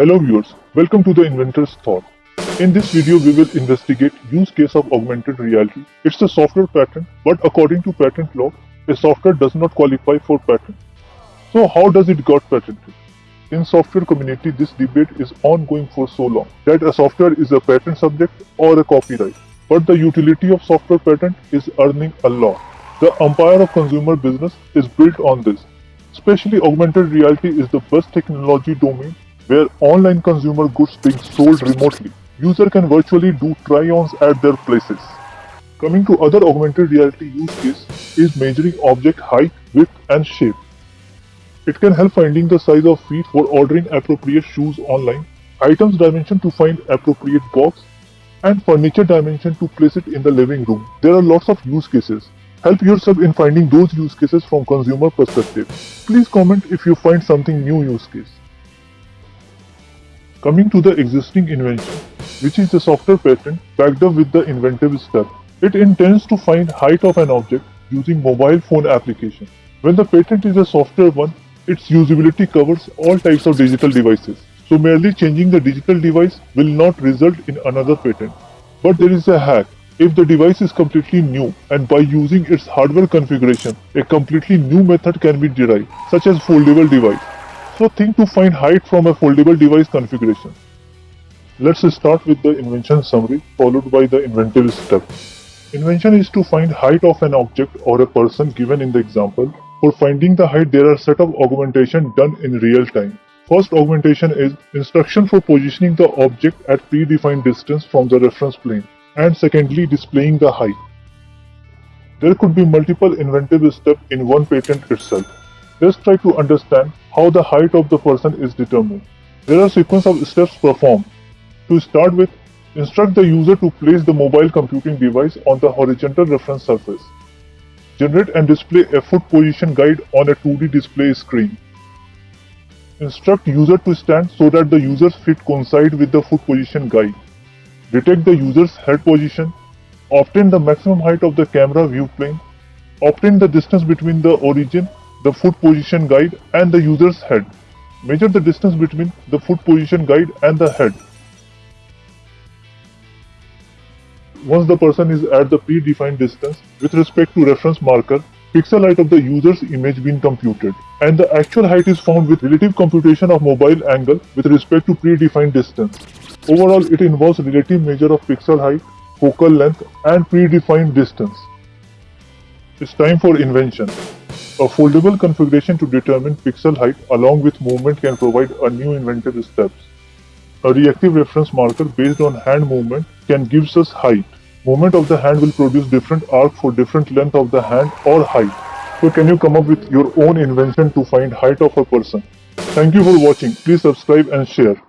Hello viewers, welcome to the Inventor's Thought. In this video, we will investigate use case of augmented reality. It's a software patent, but according to patent law, a software does not qualify for patent. So how does it got patented? In software community, this debate is ongoing for so long that a software is a patent subject or a copyright. But the utility of software patent is earning a lot. The empire of consumer business is built on this. Especially augmented reality is the best technology domain where online consumer goods being sold remotely. User can virtually do try-ons at their places. Coming to other augmented reality use case is measuring object height, width and shape. It can help finding the size of feet for ordering appropriate shoes online, items dimension to find appropriate box, and furniture dimension to place it in the living room. There are lots of use cases. Help yourself in finding those use cases from consumer perspective. Please comment if you find something new use case. Coming to the existing invention, which is the software patent backed up with the inventive step. It intends to find height of an object using mobile phone application. When the patent is a software one, its usability covers all types of digital devices. So merely changing the digital device will not result in another patent. But there is a hack. If the device is completely new and by using its hardware configuration, a completely new method can be derived, such as foldable device. So think to find height from a foldable device configuration. Let's start with the invention summary followed by the inventive step. Invention is to find height of an object or a person given in the example. For finding the height there are set of augmentation done in real time. First augmentation is instruction for positioning the object at predefined distance from the reference plane and secondly displaying the height. There could be multiple inventive steps in one patent itself. Let's try to understand how the height of the person is determined. There are sequence of steps performed. To start with, instruct the user to place the mobile computing device on the horizontal reference surface. Generate and display a foot position guide on a 2D display screen. Instruct user to stand so that the user's feet coincide with the foot position guide. Detect the user's head position. Obtain the maximum height of the camera view plane. Obtain the distance between the origin the foot position guide and the user's head. Measure the distance between the foot position guide and the head. Once the person is at the predefined distance with respect to reference marker, pixel height of the user's image been computed and the actual height is found with relative computation of mobile angle with respect to predefined distance. Overall, it involves relative measure of pixel height, focal length and predefined distance. It's time for invention. A foldable configuration to determine pixel height along with movement can provide a new inventive steps. A reactive reference marker based on hand movement can gives us height. Movement of the hand will produce different arc for different length of the hand or height. So can you come up with your own invention to find height of a person? Thank you for watching. Please subscribe and share.